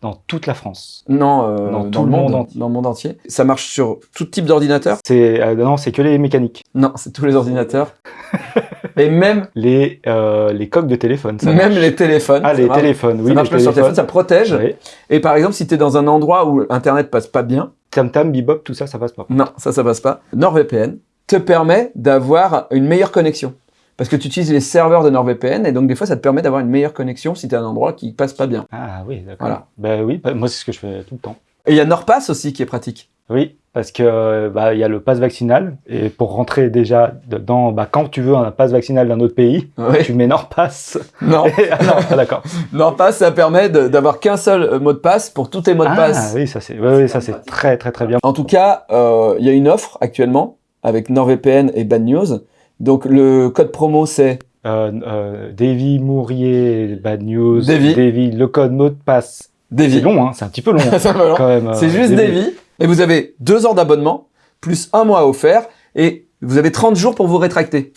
dans toute la France. Non, euh, Dans dans, tout le monde, dans le monde entier. Ça marche sur tout type d'ordinateur? C'est euh, non, c'est que les mécaniques, Non, c'est tous les ordinateurs. [LAUGHS] Et même, les euh, les coques de téléphone. Ça même marche. les téléphones. Ah les marche. téléphones, oui ça marche les sur téléphone, ça protège. Oui. Et par exemple, si tu es dans un endroit où Internet passe pas bien, Tam Tam, Bebop, tout ça, ça passe pas. non, ça, ça passe pas. NordVPN te permet d'avoir une meilleure connexion. Parce que tu utilises les serveurs de NordVPN et donc des fois, ça te permet d'avoir une meilleure connexion si tu es à un endroit qui passe pas bien. Ah oui, d'accord. Voilà. Bah oui, bah, moi c'est ce que je fais tout le temps. Et il y a NordPass aussi qui est pratique. Oui, parce que bah il y a le pass vaccinal et pour rentrer déjà dedans, bah quand tu veux un pass vaccinal d'un autre pays, tu mets NordPass. Non, [LAUGHS] ah non, d'accord. [LAUGHS] NordPass, ça permet d'avoir qu'un seul euh, mot de passe pour tous tes mots de Ah passe. oui, ça c'est, oui, ça c'est très très très bien. En tout cas, euh, il y a une offre actuellement avec NordVPN et Bad News. Donc le code promo c'est? Euh, euh, Davy Mourier, Bad News, Davy. le code mot de passe. C'est Davy. long, hein, c'est un petit peu long [LAUGHS] euh, C'est juste Davy. Et vous avez deux ans d'abonnement, plus un mois offert, et vous avez 30 jours pour vous rétracter.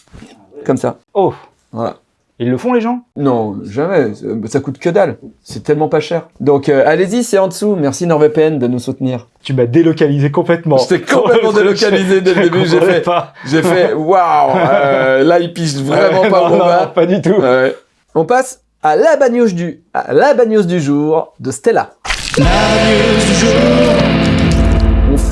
Comme ça. Oh, Voilà. ils le font les gens? Non, jamais. Ça- Ça coûte que dalle. C'est tellement pas cher. Donc euh, allez-y, c'est en dessous. Merci NordVPN de nous soutenir. Tu m'as délocalisé complètement. J'étais complètement [LAUGHS] délocalisé dès le début. J'ai fait, pas. j'ai fait, [LAUGHS] waouh, euh, là il pige vraiment Ouais, pas non, non, pas du tout. Ouais. On passe à la bagnose du, à la bagnose du jour de Stella. La news du jour.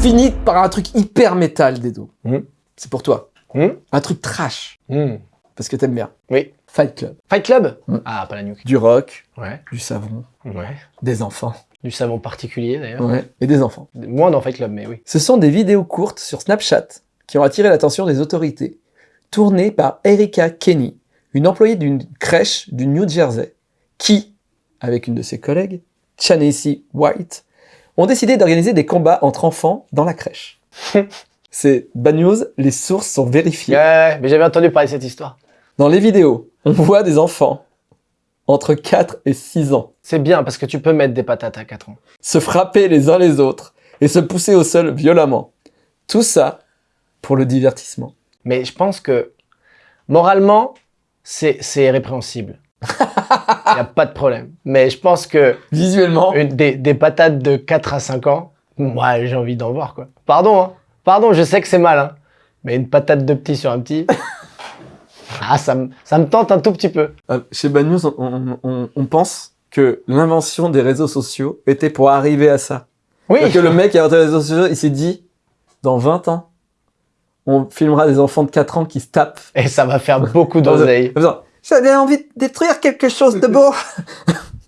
Finit par un truc hyper métal, Dedo. Mhm. C'est pour toi. Hmm Un truc trash, Hmm. parce que t'aimes bien. Oui. Fight Club. Fight Club Hmm. Ah, pas la nuque. Du rock, Ouais. du savon, Ouais. des enfants. Du savon particulier, d'ailleurs. Ouais. Et des enfants. Moins dans Fight Club, mais oui. Ce sont des vidéos courtes sur Snapchat qui ont attiré l'attention des autorités, tournées par Erika Kenny, une employée d'une crèche du New Jersey, qui, avec une de ses collègues, Chanesi White, ont décidé d'organiser des combats entre enfants dans la crèche. [LAUGHS] C'est bad news, les sources sont vérifiées. Ouais, mais j'avais entendu parler de cette histoire. Dans les vidéos, on voit des enfants entre 4 et 6 ans C'est bien parce que tu peux mettre des patates à 4 ans. se frapper les uns les autres et se pousser au sol violemment. Tout ça pour le divertissement. Mais je pense que moralement, c'est c'est répréhensible. [LAUGHS] Il n'y a pas de problème. Mais je pense que Visuellement, une- des, des patates de 4 à 5 ans, moi j'ai envie d'en voir quoi. Pardon, hein. Pardon, je sais que c'est mal, hein. Mais une patate de petit sur un petit. [LAUGHS] Ah, ça me, ça me tente un tout petit peu. Euh, chez Bad News, on, on- on- on pense que l'invention des réseaux sociaux était pour arriver à ça. Oui. Que le mec qui a inventé les réseaux sociaux, il s'est dit, dans 20 ans, on filmera des enfants de 4 ans qui se tapent. Et ça va faire beaucoup d'oseille. J'avais envie de détruire quelque chose de beau. [LAUGHS]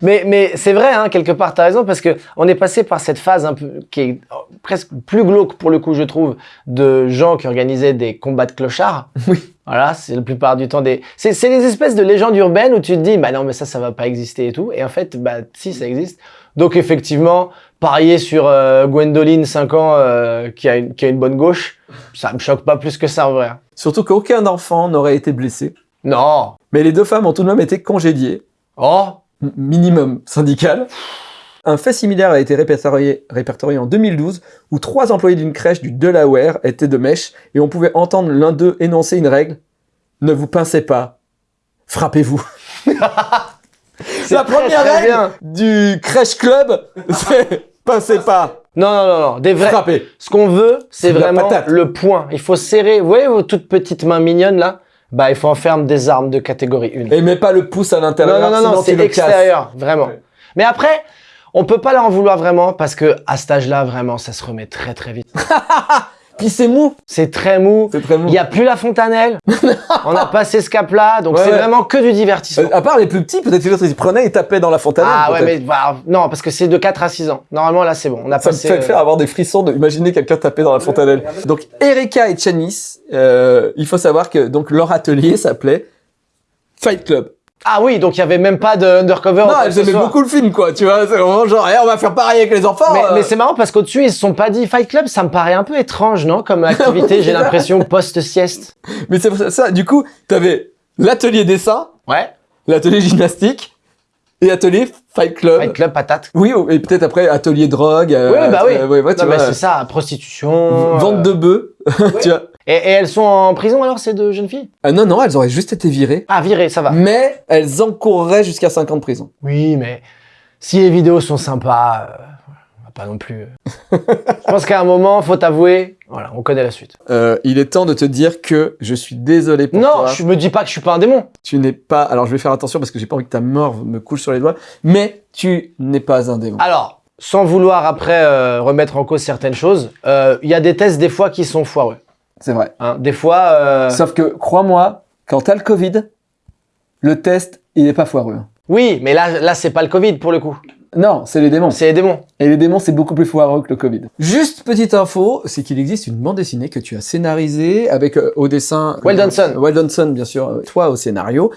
Mais, mais c'est vrai, hein, quelque part, t'as raison, parce que on est passé par cette phase un peu, qui est presque plus glauque pour le coup, je trouve, de gens qui organisaient des combats de clochards. [LAUGHS] Oui. Voilà, c'est la plupart du temps des. C'est, c'est les espèces de légendes urbaines où tu te dis, bah non, mais ça, ça va pas exister et tout. Et en fait, bah si, ça existe. Donc effectivement, parier sur euh, Gwendoline, 5 ans, euh, qui, a une, qui a une bonne gauche, ça me choque pas plus que ça en vrai. Surtout qu'aucun enfant n'aurait été blessé. Non. Mais les deux femmes ont tout de même été congédiées. Oh. Minimum syndical. Un fait similaire a été répertorié, répertorié en 2012 où trois employés d'une crèche du Delaware étaient de mèche et on pouvait entendre l'un d'eux énoncer une règle ne vous pincez pas, frappez-vous. [LAUGHS] La première très règle bien. du crèche club, [LAUGHS] c'est pincez pas, Non, non, non, non. Des vrais. frappez. Ce qu'on veut, c'est vraiment le point. Il faut serrer. Vous voyez vos toutes petites mains mignonnes là? Bah, il faut en faire des armes de catégorie 1. Et mets pas le pouce à Non, l'intérieur, non, non, non, tu c'est casses. extérieur, vraiment. Ouais. Mais après, on peut pas leur en vouloir vraiment parce que à cet âge-là, vraiment, ça se remet très très vite. [LAUGHS] Puis c'est mou, C'est très mou. c'est très mou. Il y a plus la fontanelle. [LAUGHS] on a passé ce cap-là, donc Ouais, c'est ouais. vraiment que du divertissement. Euh, à part les plus petits, peut-être que l'autre ils prenaient et tapaient dans la fontaine. ah ouais, mais bah, non, parce que c'est de 4 à 6 ans. Normalement, là, c'est bon. On a Ça me passé. fait euh, faire avoir des frissons de imaginer quelqu'un taper dans la fontanelle. Donc Erika et Chanice, euh, il faut savoir que donc leur atelier s'appelait Fight Club. Ah oui, donc il y avait même pas de undercover. non, elles aimaient beaucoup le film, quoi. Tu vois, c'est vraiment genre, eh, on va faire pareil avec les enfants. Mais, euh. mais c'est marrant parce qu'au-dessus, ils se sont pas dit Fight Club, ça me paraît un peu étrange, non Comme [LAUGHS] activité, j'ai l'impression post-sieste. Mais c'est ça, ça, Du coup, t'avais l'atelier dessin, Ouais. l'atelier gymnastique et atelier Fight Club. Fight Club, patate. Oui, ou- et peut-être après atelier drogue. euh, Oui, bah oui. euh, ouais, ouais, tu non, mais vois, c'est ça, prostitution. Vente de bœufs, [LAUGHS] tu vois. Et, et elles sont en prison alors, ces deux jeunes filles? Ah, non, non, elles auraient juste été virées. Ah, virées, ça va. Mais elles encourraient jusqu'à 5 ans de prison. Oui, mais si les vidéos sont sympas, euh, pas non plus. euh. [LAUGHS] Je pense qu'à un moment, faut t'avouer, voilà, on connaît la suite. Euh, il est temps de te dire que je suis désolé pour non, toi. je me dis pas que je suis pas un démon. Tu n'es pas. Alors je vais faire attention parce que j'ai pas envie que ta mort me couche sur les doigts. Mais tu n'es pas un démon. Alors, sans vouloir après euh, remettre en cause certaines choses, euh, il y a des tests des fois qui sont foireux. C'est vrai. hein. Des fois, euh, Sauf que crois-moi, quand t'as le Covid, le test il est pas foireux. oui, mais là, là, c'est pas le Covid pour le coup. Non, c'est les démons. C'est les démons. Et les démons, c'est beaucoup plus foireux que le Covid. Juste petite info, c'est qu'il existe une bande dessinée que tu as scénarisée avec euh, au dessin. Weldonson. Weldonson, bien sûr. euh, toi au scénario,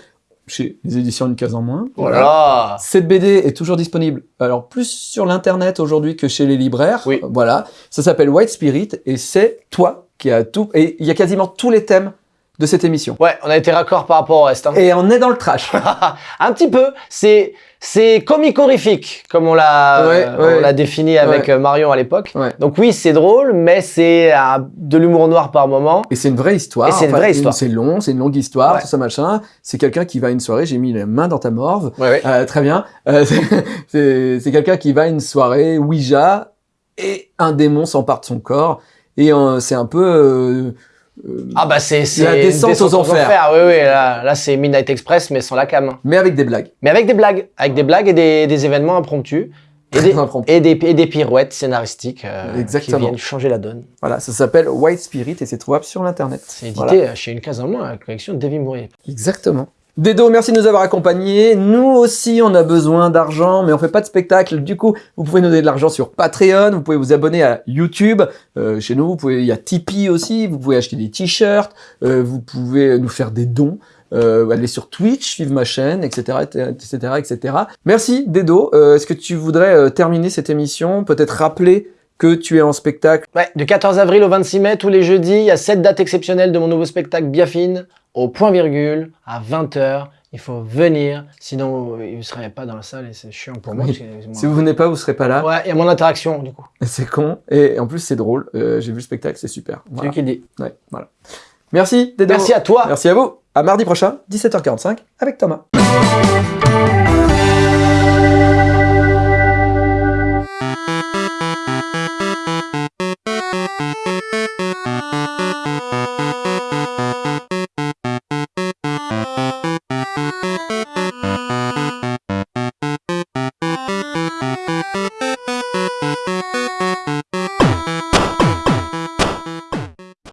chez les éditions Une case en moins. Oh là là. Cette BD est toujours disponible, alors plus sur l'internet aujourd'hui que chez les libraires. Oui. Euh, Voilà. Ça s'appelle White Spirit et c'est toi qui as tout. Et il y a quasiment tous les thèmes de cette émission. Ouais, on a été raccord par rapport au reste. hein. Et on est dans le trash. [LAUGHS] un petit peu. C'est c'est comique-horrifique, comme on l'a Ouais, euh, ouais. défini avec Ouais. euh, Marion à l'époque. Donc oui, c'est drôle, mais c'est euh, de l'humour noir par moment. Et c'est une vraie histoire. Et c'est une vraie histoire. C'est long, c'est une longue histoire, tout ça machin. C'est quelqu'un qui va à une soirée, j'ai mis la main dans ta morve. Euh, très bien. Euh, [LAUGHS] c'est quelqu'un qui va à une soirée Ouija et un démon s'empare de son corps. Et euh, c'est un peu... euh, euh, Ah bah c'est c'est La une descente aux enfers. Oui oui, là, là c'est Midnight Express mais sans la cam. mais avec des blagues. Mais avec des blagues, avec des blagues et des, des événements impromptus et des, [LAUGHS] impromptus. et des et des pirouettes scénaristiques euh, Exactement. qui viennent changer la donne. Voilà, ça s'appelle White Spirit et c'est trouvable sur l'internet. C'est édité Voilà. chez une case en moins, la collection de Davy Mourier. Exactement. Dedo, merci de nous avoir accompagnés. Nous aussi, on a besoin d'argent, mais on fait pas de spectacle. Du coup, vous pouvez nous donner de l'argent sur Patreon. Vous pouvez vous abonner à YouTube. Euh, chez nous, vous pouvez, il y a Tipeee aussi. Vous pouvez acheter des t-shirts. Euh, vous pouvez nous faire des dons. Euh, aller sur Twitch, suivre ma chaîne, etc., etc., etc. Merci, Dedo. Euh, Est-ce que tu voudrais terminer cette émission? Peut-être rappeler que tu es en spectacle Ouais, du 14 avril au 26 mai, tous les jeudis, il y a cette date exceptionnelle de mon nouveau spectacle Biafine, au point virgule, à 20h. Il faut venir, sinon euh, vous ne serez pas dans la salle et c'est chiant pour moi. Oui. Si vous venez pas, vous serez pas là. Ouais, il y a mon interaction du coup. C'est con. Et en plus, c'est drôle. Euh, J'ai vu le spectacle, c'est super. C'est lui qui dit. Ouais, voilà. Merci, Dedo. Merci à toi. Merci à vous. À mardi prochain, 17h45, avec Thomas.